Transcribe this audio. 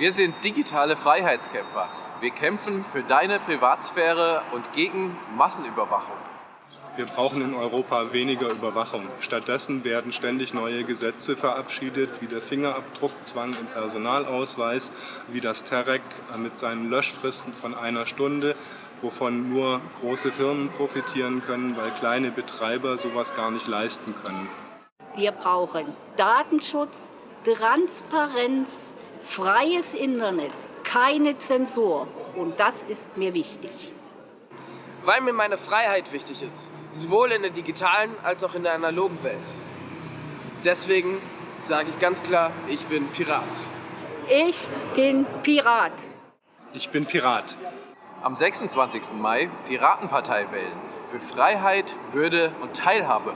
Wir sind digitale Freiheitskämpfer. Wir kämpfen für deine Privatsphäre und gegen Massenüberwachung. Wir brauchen in Europa weniger Überwachung. Stattdessen werden ständig neue Gesetze verabschiedet, wie der Fingerabdruckzwang im Personalausweis, wie das Terrec mit seinen Löschfristen von einer Stunde, wovon nur große Firmen profitieren können, weil kleine Betreiber sowas gar nicht leisten können. Wir brauchen Datenschutz, Transparenz, freies Internet, keine Zensur. Und das ist mir wichtig. Weil mir meine Freiheit wichtig ist, sowohl in der digitalen als auch in der analogen Welt. Deswegen sage ich ganz klar, ich bin Pirat. Ich bin Pirat. Ich bin Pirat. Am 26. Mai Piratenpartei wählen. Für Freiheit, Würde und Teilhabe.